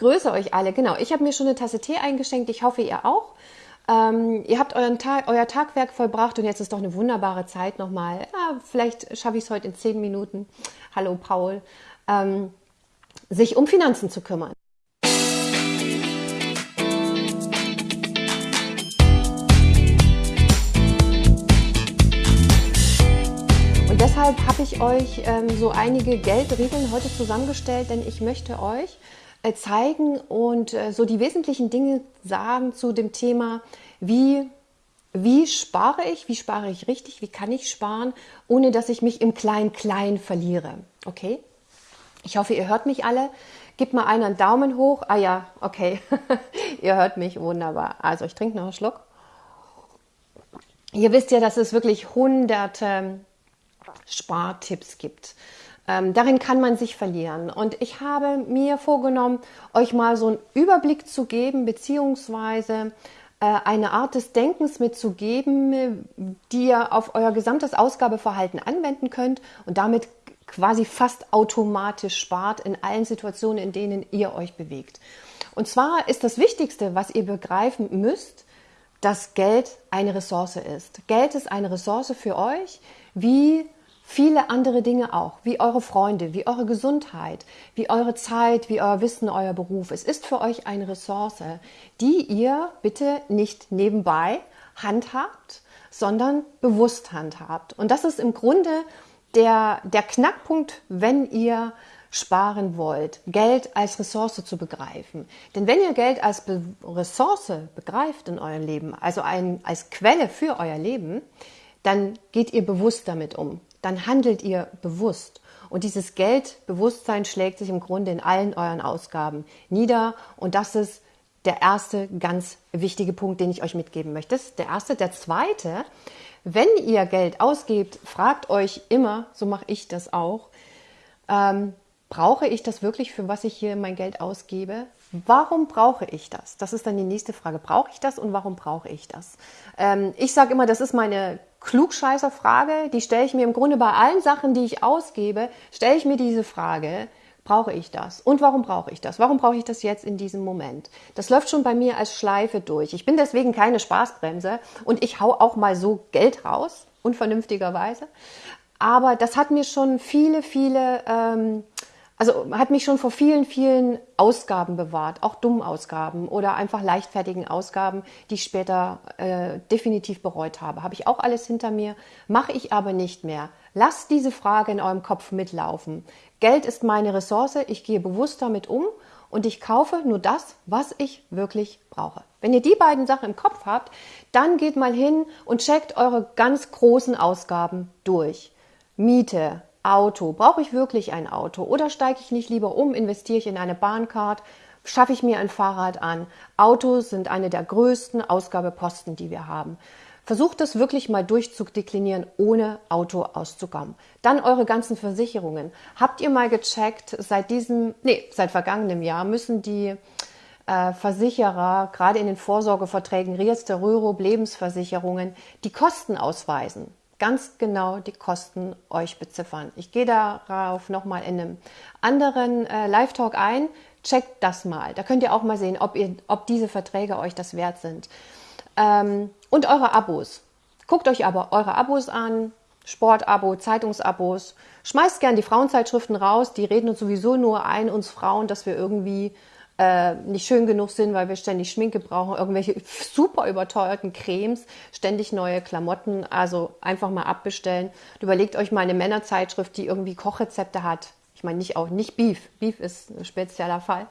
grüße euch alle. Genau, ich habe mir schon eine Tasse Tee eingeschenkt. Ich hoffe, ihr auch. Ähm, ihr habt euren Tag, euer Tagwerk vollbracht und jetzt ist doch eine wunderbare Zeit nochmal. Ja, vielleicht schaffe ich es heute in zehn Minuten. Hallo Paul. Ähm, sich um Finanzen zu kümmern. Und deshalb habe ich euch ähm, so einige Geldregeln heute zusammengestellt, denn ich möchte euch zeigen und äh, so die wesentlichen Dinge sagen zu dem Thema, wie, wie spare ich, wie spare ich richtig, wie kann ich sparen, ohne dass ich mich im Klein-Klein verliere. Okay? Ich hoffe, ihr hört mich alle. Gebt mal einen Daumen hoch. Ah ja, okay. ihr hört mich wunderbar. Also ich trinke noch einen Schluck. Ihr wisst ja, dass es wirklich hunderte Spartipps gibt. Ähm, darin kann man sich verlieren. Und ich habe mir vorgenommen, euch mal so einen Überblick zu geben, beziehungsweise äh, eine Art des Denkens mitzugeben, die ihr auf euer gesamtes Ausgabeverhalten anwenden könnt und damit quasi fast automatisch spart in allen Situationen, in denen ihr euch bewegt. Und zwar ist das Wichtigste, was ihr begreifen müsst, dass Geld eine Ressource ist. Geld ist eine Ressource für euch, wie viele andere Dinge auch, wie eure Freunde, wie eure Gesundheit, wie eure Zeit, wie euer Wissen, euer Beruf. Es ist für euch eine Ressource, die ihr bitte nicht nebenbei handhabt, sondern bewusst handhabt. Und das ist im Grunde der, der Knackpunkt, wenn ihr sparen wollt, Geld als Ressource zu begreifen. Denn wenn ihr Geld als Be Ressource begreift in eurem Leben, also ein, als Quelle für euer Leben, dann geht ihr bewusst damit um dann handelt ihr bewusst. Und dieses Geldbewusstsein schlägt sich im Grunde in allen euren Ausgaben nieder. Und das ist der erste ganz wichtige Punkt, den ich euch mitgeben möchte. Das ist der erste. Der zweite, wenn ihr Geld ausgebt, fragt euch immer, so mache ich das auch, ähm, brauche ich das wirklich, für was ich hier mein Geld ausgebe? Warum brauche ich das? Das ist dann die nächste Frage. Brauche ich das und warum brauche ich das? Ähm, ich sage immer, das ist meine Klugscheißer-Frage, die stelle ich mir im Grunde bei allen Sachen, die ich ausgebe, stelle ich mir diese Frage, brauche ich das? Und warum brauche ich das? Warum brauche ich das jetzt in diesem Moment? Das läuft schon bei mir als Schleife durch. Ich bin deswegen keine Spaßbremse und ich hau auch mal so Geld raus, unvernünftigerweise. Aber das hat mir schon viele, viele ähm, also hat mich schon vor vielen, vielen Ausgaben bewahrt, auch dummen Ausgaben oder einfach leichtfertigen Ausgaben, die ich später äh, definitiv bereut habe. Habe ich auch alles hinter mir, mache ich aber nicht mehr. Lasst diese Frage in eurem Kopf mitlaufen. Geld ist meine Ressource, ich gehe bewusst damit um und ich kaufe nur das, was ich wirklich brauche. Wenn ihr die beiden Sachen im Kopf habt, dann geht mal hin und checkt eure ganz großen Ausgaben durch. Miete, Auto. Brauche ich wirklich ein Auto? Oder steige ich nicht lieber um, investiere ich in eine Bahncard, schaffe ich mir ein Fahrrad an? Autos sind eine der größten Ausgabeposten, die wir haben. Versucht das wirklich mal durchzudeklinieren, ohne Auto auszukommen. Dann eure ganzen Versicherungen. Habt ihr mal gecheckt, seit diesem, nee, seit vergangenem Jahr müssen die äh, Versicherer, gerade in den Vorsorgeverträgen, Riester, Rürup, Lebensversicherungen, die Kosten ausweisen ganz genau die Kosten euch beziffern. Ich gehe darauf nochmal in einem anderen äh, Live-Talk ein. Checkt das mal. Da könnt ihr auch mal sehen, ob, ihr, ob diese Verträge euch das wert sind. Ähm, und eure Abos. Guckt euch aber eure Abos an, Sportabo, Zeitungsabos. Schmeißt gern die Frauenzeitschriften raus. Die reden uns sowieso nur ein, uns Frauen, dass wir irgendwie äh, nicht schön genug sind, weil wir ständig Schminke brauchen, irgendwelche super überteuerten Cremes, ständig neue Klamotten. Also einfach mal abbestellen. Und überlegt euch mal eine Männerzeitschrift, die irgendwie Kochrezepte hat. Ich meine nicht auch nicht Beef. Beef ist ein spezieller Fall.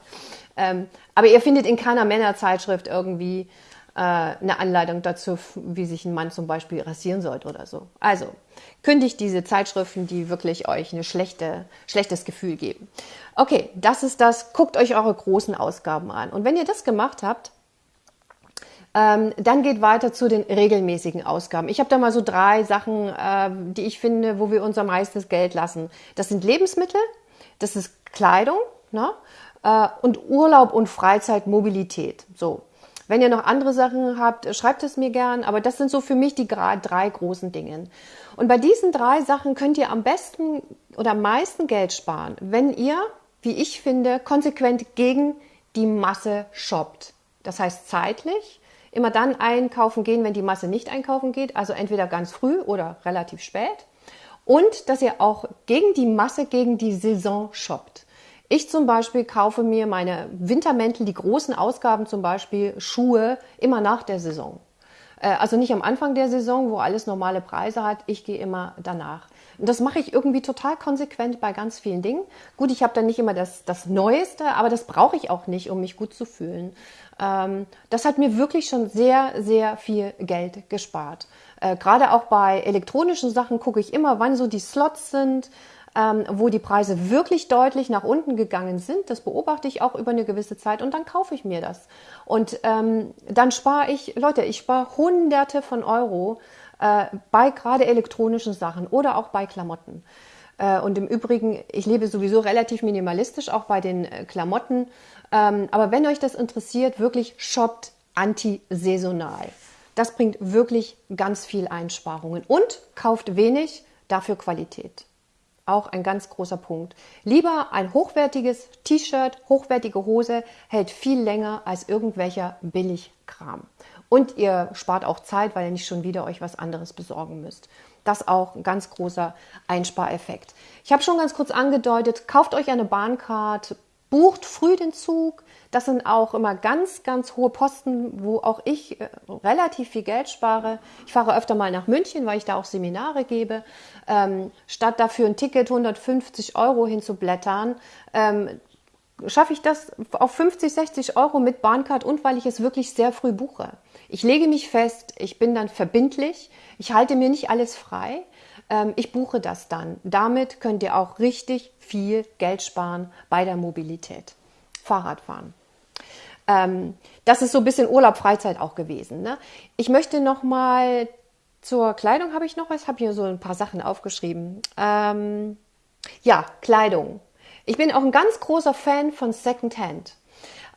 Ähm, aber ihr findet in keiner Männerzeitschrift irgendwie eine Anleitung dazu, wie sich ein Mann zum Beispiel rasieren sollte oder so. Also kündigt diese Zeitschriften, die wirklich euch ein schlechte, schlechtes Gefühl geben. Okay, das ist das. Guckt euch eure großen Ausgaben an. Und wenn ihr das gemacht habt, ähm, dann geht weiter zu den regelmäßigen Ausgaben. Ich habe da mal so drei Sachen, äh, die ich finde, wo wir unser meistes Geld lassen. Das sind Lebensmittel, das ist Kleidung ne? äh, und Urlaub und Freizeitmobilität. So, wenn ihr noch andere Sachen habt, schreibt es mir gern. Aber das sind so für mich die drei großen Dinge. Und bei diesen drei Sachen könnt ihr am besten oder am meisten Geld sparen, wenn ihr, wie ich finde, konsequent gegen die Masse shoppt. Das heißt zeitlich, immer dann einkaufen gehen, wenn die Masse nicht einkaufen geht, also entweder ganz früh oder relativ spät. Und dass ihr auch gegen die Masse, gegen die Saison shoppt. Ich zum Beispiel kaufe mir meine Wintermäntel, die großen Ausgaben zum Beispiel, Schuhe, immer nach der Saison. Äh, also nicht am Anfang der Saison, wo alles normale Preise hat. Ich gehe immer danach. Und das mache ich irgendwie total konsequent bei ganz vielen Dingen. Gut, ich habe dann nicht immer das, das Neueste, aber das brauche ich auch nicht, um mich gut zu fühlen. Ähm, das hat mir wirklich schon sehr, sehr viel Geld gespart. Äh, Gerade auch bei elektronischen Sachen gucke ich immer, wann so die Slots sind ähm, wo die Preise wirklich deutlich nach unten gegangen sind. Das beobachte ich auch über eine gewisse Zeit und dann kaufe ich mir das. Und ähm, dann spare ich, Leute, ich spare Hunderte von Euro äh, bei gerade elektronischen Sachen oder auch bei Klamotten. Äh, und im Übrigen, ich lebe sowieso relativ minimalistisch, auch bei den äh, Klamotten. Ähm, aber wenn euch das interessiert, wirklich shoppt antisaisonal. Das bringt wirklich ganz viel Einsparungen und kauft wenig, dafür Qualität. Auch ein ganz großer Punkt. Lieber ein hochwertiges T-Shirt, hochwertige Hose hält viel länger als irgendwelcher Billigkram. Und ihr spart auch Zeit, weil ihr nicht schon wieder euch was anderes besorgen müsst. Das auch ein ganz großer Einspareffekt. Ich habe schon ganz kurz angedeutet, kauft euch eine Bahncard, bucht früh den Zug. Das sind auch immer ganz, ganz hohe Posten, wo auch ich äh, relativ viel Geld spare. Ich fahre öfter mal nach München, weil ich da auch Seminare gebe. Ähm, statt dafür ein Ticket 150 Euro hinzublättern, ähm, schaffe ich das auf 50, 60 Euro mit Bahncard und weil ich es wirklich sehr früh buche. Ich lege mich fest, ich bin dann verbindlich, ich halte mir nicht alles frei ähm, ich buche das dann. Damit könnt ihr auch richtig viel Geld sparen bei der Mobilität. Fahrradfahren. Ähm, das ist so ein bisschen Urlaub, Freizeit auch gewesen. Ne? Ich möchte noch mal zur Kleidung habe ich noch was, habe hier so ein paar Sachen aufgeschrieben. Ähm, ja, Kleidung. Ich bin auch ein ganz großer Fan von Secondhand.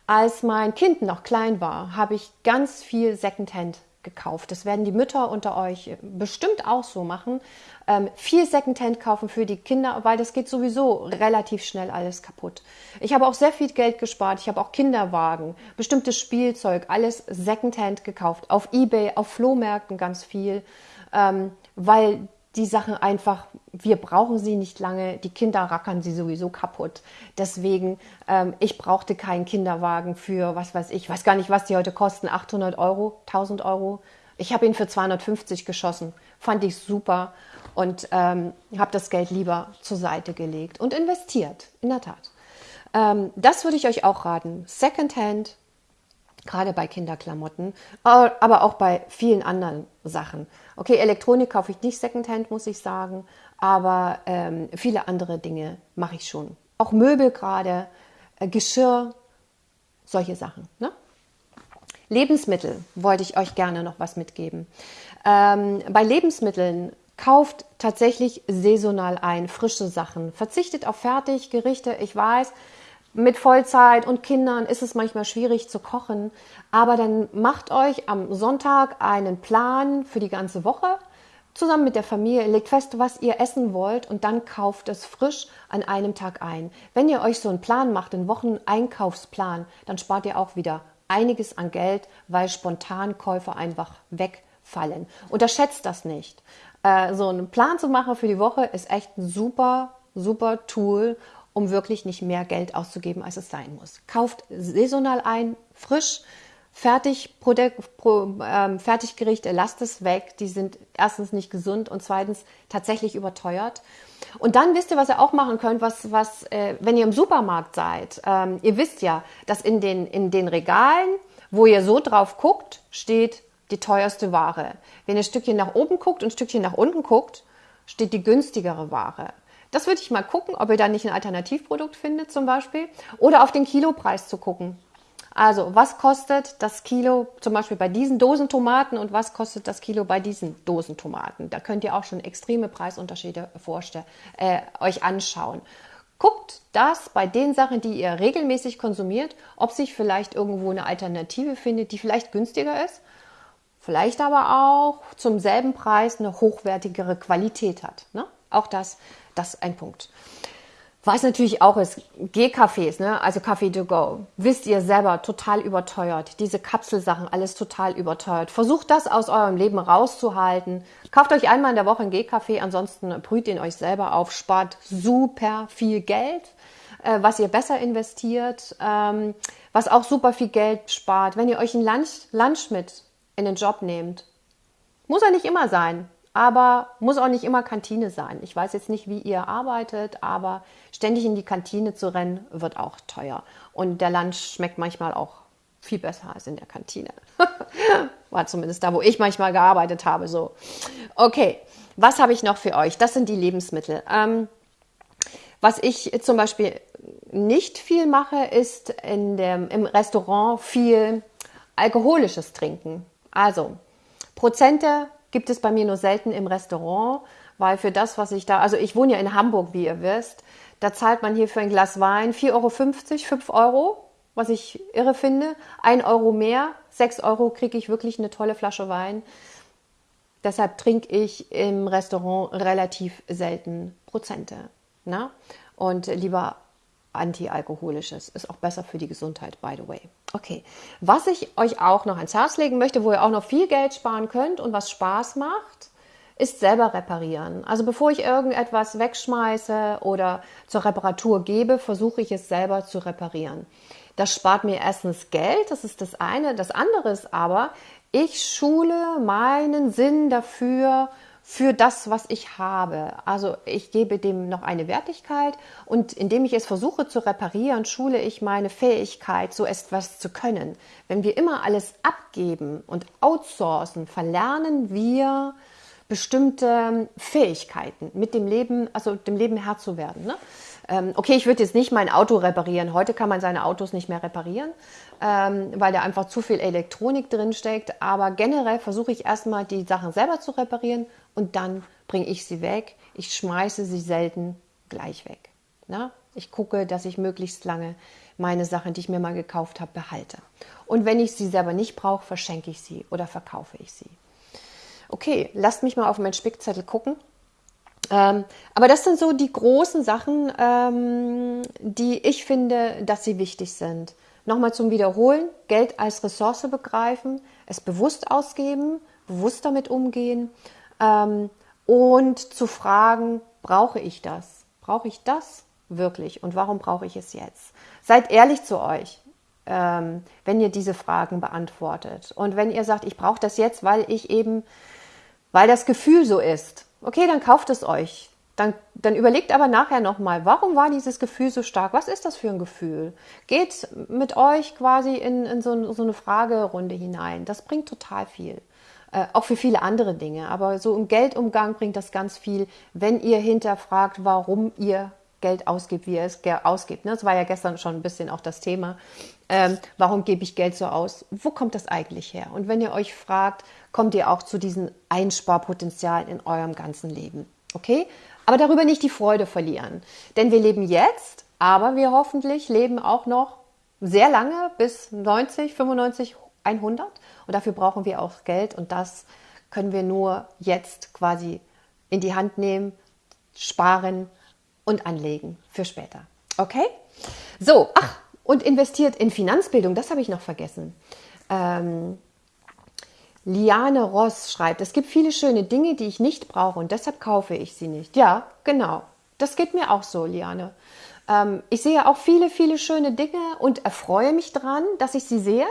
Als mein Kind noch klein war, habe ich ganz viel Secondhand gekauft. Das werden die Mütter unter euch bestimmt auch so machen. Ähm, viel Secondhand kaufen für die Kinder, weil das geht sowieso relativ schnell alles kaputt. Ich habe auch sehr viel Geld gespart. Ich habe auch Kinderwagen, bestimmtes Spielzeug, alles Secondhand gekauft. Auf Ebay, auf Flohmärkten ganz viel, ähm, weil die Sachen einfach, wir brauchen sie nicht lange, die Kinder rackern sie sowieso kaputt. Deswegen, ähm, ich brauchte keinen Kinderwagen für, was weiß ich, weiß gar nicht, was die heute kosten, 800 Euro, 1000 Euro. Ich habe ihn für 250 geschossen, fand ich super und ähm, habe das Geld lieber zur Seite gelegt und investiert, in der Tat. Ähm, das würde ich euch auch raten. Secondhand, gerade bei Kinderklamotten, aber auch bei vielen anderen Sachen. Okay, Elektronik kaufe ich nicht Secondhand, muss ich sagen, aber ähm, viele andere Dinge mache ich schon. Auch Möbel gerade, äh, Geschirr, solche Sachen. Ne? Lebensmittel wollte ich euch gerne noch was mitgeben. Ähm, bei Lebensmitteln kauft tatsächlich saisonal ein, frische Sachen. Verzichtet auf Fertiggerichte. Ich weiß, mit Vollzeit und Kindern ist es manchmal schwierig zu kochen, aber dann macht euch am Sonntag einen Plan für die ganze Woche zusammen mit der Familie, legt fest, was ihr essen wollt und dann kauft es frisch an einem Tag ein. Wenn ihr euch so einen Plan macht, einen Wocheneinkaufsplan, dann spart ihr auch wieder einiges an Geld, weil Spontankäufe einfach wegfallen. Unterschätzt das nicht. Äh, so einen Plan zu machen für die Woche ist echt ein super, super Tool, um wirklich nicht mehr Geld auszugeben, als es sein muss. Kauft saisonal ein, frisch, fertig, Pro, ähm, Fertiggerichte, lasst es weg. Die sind erstens nicht gesund und zweitens tatsächlich überteuert. Und dann wisst ihr, was ihr auch machen könnt, was, was äh, wenn ihr im Supermarkt seid. Ähm, ihr wisst ja, dass in den, in den Regalen, wo ihr so drauf guckt, steht die teuerste Ware. Wenn ihr ein Stückchen nach oben guckt und ein Stückchen nach unten guckt, steht die günstigere Ware. Das würde ich mal gucken, ob ihr da nicht ein Alternativprodukt findet zum Beispiel. Oder auf den Kilopreis zu gucken. Also, was kostet das Kilo zum Beispiel bei diesen Dosen Tomaten und was kostet das Kilo bei diesen Dosen Tomaten? Da könnt ihr auch schon extreme Preisunterschiede vorstellen, äh, euch anschauen. Guckt das bei den Sachen, die ihr regelmäßig konsumiert, ob sich vielleicht irgendwo eine Alternative findet, die vielleicht günstiger ist, vielleicht aber auch zum selben Preis eine hochwertigere Qualität hat. Ne? Auch das das ist ein Punkt. Was natürlich auch ist, Gehcafés, ne? also Café to go. Wisst ihr selber, total überteuert. Diese Kapselsachen, alles total überteuert. Versucht das aus eurem Leben rauszuhalten. Kauft euch einmal in der Woche ein Gehcafé, ansonsten brüht ihn euch selber auf, spart super viel Geld, äh, was ihr besser investiert, ähm, was auch super viel Geld spart. Wenn ihr euch ein Lunch, Lunch mit in den Job nehmt, muss er nicht immer sein aber muss auch nicht immer Kantine sein. Ich weiß jetzt nicht, wie ihr arbeitet, aber ständig in die Kantine zu rennen, wird auch teuer. Und der Lunch schmeckt manchmal auch viel besser als in der Kantine. War zumindest da, wo ich manchmal gearbeitet habe. So, okay, was habe ich noch für euch? Das sind die Lebensmittel. Ähm, was ich zum Beispiel nicht viel mache, ist in dem, im Restaurant viel alkoholisches Trinken. Also Prozente gibt es bei mir nur selten im Restaurant, weil für das, was ich da, also ich wohne ja in Hamburg, wie ihr wisst, da zahlt man hier für ein Glas Wein 4,50 Euro, 5 Euro, was ich irre finde. 1 Euro mehr, 6 Euro kriege ich wirklich eine tolle Flasche Wein. Deshalb trinke ich im Restaurant relativ selten Prozente. Na? Ne? Und lieber antialkoholisches. Ist auch besser für die Gesundheit, by the way. Okay, was ich euch auch noch ans Herz legen möchte, wo ihr auch noch viel Geld sparen könnt und was Spaß macht, ist selber reparieren. Also bevor ich irgendetwas wegschmeiße oder zur Reparatur gebe, versuche ich es selber zu reparieren. Das spart mir erstens Geld, das ist das eine. Das andere ist aber, ich schule meinen Sinn dafür, für das, was ich habe. Also ich gebe dem noch eine Wertigkeit und indem ich es versuche zu reparieren, schule ich meine Fähigkeit, so etwas zu können. Wenn wir immer alles abgeben und outsourcen, verlernen wir bestimmte Fähigkeiten, mit dem Leben, also dem Leben Herr zu werden. Ne? Ähm, okay, ich würde jetzt nicht mein Auto reparieren. Heute kann man seine Autos nicht mehr reparieren, ähm, weil da einfach zu viel Elektronik drin steckt. Aber generell versuche ich erstmal die Sachen selber zu reparieren und dann bringe ich sie weg. Ich schmeiße sie selten gleich weg. Na? Ich gucke, dass ich möglichst lange meine Sachen, die ich mir mal gekauft habe, behalte. Und wenn ich sie selber nicht brauche, verschenke ich sie oder verkaufe ich sie. Okay, lasst mich mal auf meinen Spickzettel gucken. Ähm, aber das sind so die großen Sachen, ähm, die ich finde, dass sie wichtig sind. Nochmal zum Wiederholen, Geld als Ressource begreifen, es bewusst ausgeben, bewusst damit umgehen ähm, und zu fragen, brauche ich das? Brauche ich das wirklich? Und warum brauche ich es jetzt? Seid ehrlich zu euch, ähm, wenn ihr diese Fragen beantwortet. Und wenn ihr sagt, ich brauche das jetzt, weil ich eben, weil das Gefühl so ist, Okay, dann kauft es euch. Dann, dann überlegt aber nachher nochmal, warum war dieses Gefühl so stark? Was ist das für ein Gefühl? Geht mit euch quasi in, in so, so eine Fragerunde hinein. Das bringt total viel. Äh, auch für viele andere Dinge. Aber so im Geldumgang bringt das ganz viel, wenn ihr hinterfragt, warum ihr Geld ausgibt, wie ihr es ausgibt. Ne? Das war ja gestern schon ein bisschen auch das Thema. Ähm, warum gebe ich Geld so aus? Wo kommt das eigentlich her? Und wenn ihr euch fragt, kommt ihr auch zu diesem Einsparpotenzial in eurem ganzen Leben. Okay? Aber darüber nicht die Freude verlieren. Denn wir leben jetzt, aber wir hoffentlich leben auch noch sehr lange bis 90, 95, 100. Und dafür brauchen wir auch Geld. Und das können wir nur jetzt quasi in die Hand nehmen, sparen und anlegen für später. Okay? So, ach, und investiert in Finanzbildung, das habe ich noch vergessen. Ähm, Liane Ross schreibt, es gibt viele schöne Dinge, die ich nicht brauche und deshalb kaufe ich sie nicht. Ja, genau. Das geht mir auch so, Liane. Ähm, ich sehe auch viele, viele schöne Dinge und erfreue mich daran, dass ich sie sehe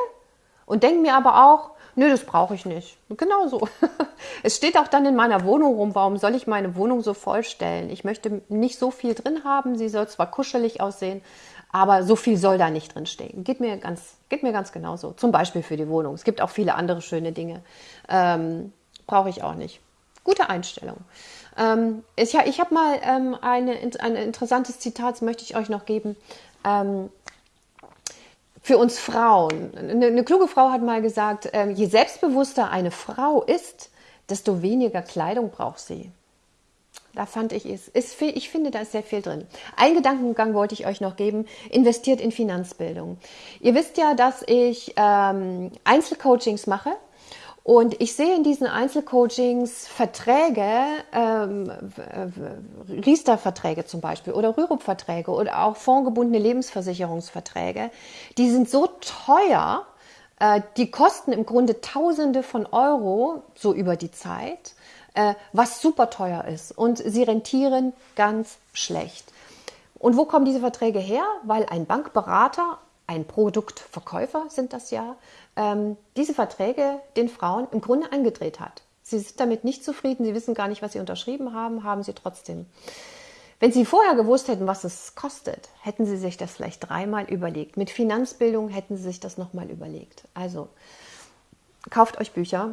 und denke mir aber auch, nö, das brauche ich nicht. Genau so. Es steht auch dann in meiner Wohnung rum, warum soll ich meine Wohnung so vollstellen? Ich möchte nicht so viel drin haben, sie soll zwar kuschelig aussehen, aber so viel soll da nicht drin stehen. Geht mir ganz, geht mir ganz genauso. Zum Beispiel für die Wohnung. Es gibt auch viele andere schöne Dinge. Ähm, Brauche ich auch nicht. Gute Einstellung. Ähm, ich ich habe mal ähm, eine, ein interessantes Zitat, das möchte ich euch noch geben. Ähm, für uns Frauen. Eine, eine, kluge Frau hat mal gesagt, ähm, je selbstbewusster eine Frau ist, desto weniger Kleidung braucht sie. Da fand ich es, ist viel, ich finde, da ist sehr viel drin. Ein Gedankengang wollte ich euch noch geben. Investiert in Finanzbildung. Ihr wisst ja, dass ich ähm, Einzelcoachings mache Und ich sehe in diesen Einzelcoachings Verträge, ähm, Riester-Verträge zum Beispiel oder Rürup-Verträge oder auch fondgebundene Lebensversicherungsverträge, die sind so teuer, äh, die kosten im Grunde Tausende von Euro so über die Zeit, äh, was super teuer ist und sie rentieren ganz schlecht. Und wo kommen diese Verträge her? Weil ein Bankberater, ein Produktverkäufer sind das ja, ähm, diese Verträge den Frauen im Grunde angedreht hat. Sie sind damit nicht zufrieden, sie wissen gar nicht, was sie unterschrieben haben, haben sie trotzdem. Wenn Sie vorher gewusst hätten, was es kostet, hätten Sie sich das vielleicht dreimal überlegt. Mit Finanzbildung hätten Sie sich das nochmal überlegt. Also kauft euch Bücher.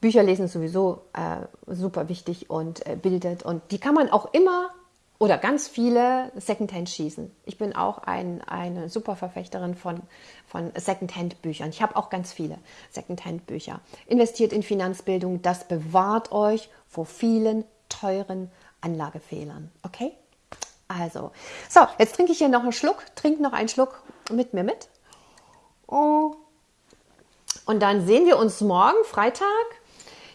Bücher lesen ist sowieso äh, super wichtig und äh, bildet. Und die kann man auch immer oder ganz viele Secondhand schießen. Ich bin auch ein, eine super Verfechterin von, von Secondhand-Büchern. Ich habe auch ganz viele Secondhand-Bücher. Investiert in Finanzbildung, das bewahrt euch vor vielen teuren Anlagefehlern. Okay? Also, so, jetzt trinke ich hier noch einen Schluck. Trink noch einen Schluck mit mir mit. Und dann sehen wir uns morgen, Freitag,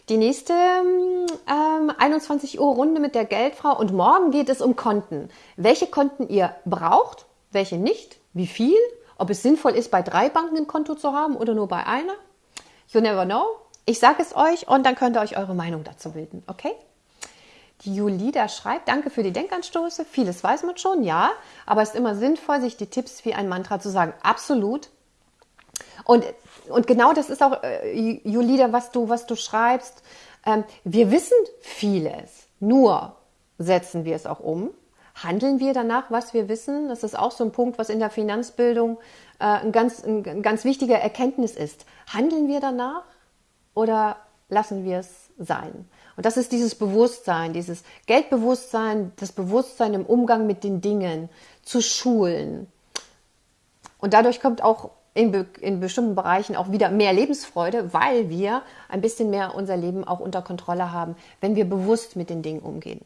die nächste ähm, 21 Uhr Runde mit der Geldfrau und morgen geht es um Konten. Welche Konten ihr braucht, welche nicht, wie viel, ob es sinnvoll ist, bei drei Banken ein Konto zu haben oder nur bei einer. You never know. Ich sage es euch und dann könnt ihr euch eure Meinung dazu bilden, okay? Die Julida schreibt, danke für die Denkanstoße. Vieles weiß man schon, ja, aber es ist immer sinnvoll, sich die Tipps wie ein Mantra zu sagen. Absolut. Und und genau das ist auch, äh, Julida, was du, was du schreibst. Ähm, wir wissen vieles, nur setzen wir es auch um. Handeln wir danach, was wir wissen? Das ist auch so ein Punkt, was in der Finanzbildung äh, ein, ganz, ein, ein ganz wichtiger Erkenntnis ist. Handeln wir danach oder lassen wir es sein? Und das ist dieses Bewusstsein, dieses Geldbewusstsein, das Bewusstsein im Umgang mit den Dingen zu schulen. Und dadurch kommt auch in, be in bestimmten Bereichen auch wieder mehr Lebensfreude, weil wir ein bisschen mehr unser Leben auch unter Kontrolle haben, wenn wir bewusst mit den Dingen umgehen.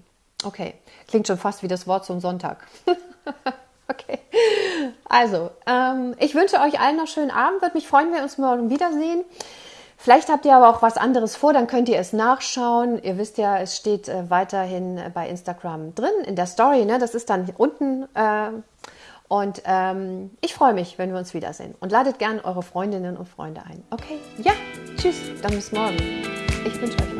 Okay, klingt schon fast wie das Wort zum Sonntag. okay, also ähm, ich wünsche euch allen noch schönen Abend. Würde mich freuen, wenn wir uns morgen wiedersehen. Vielleicht habt ihr aber auch was anderes vor, dann könnt ihr es nachschauen. Ihr wisst ja, es steht äh, weiterhin bei Instagram drin in der Story. Ne? Das ist dann unten äh, und ähm, ich freue mich, wenn wir uns wiedersehen. Und ladet gerne eure Freundinnen und Freunde ein. Okay? Ja, tschüss. Dann bis morgen. Ich wünsche euch was.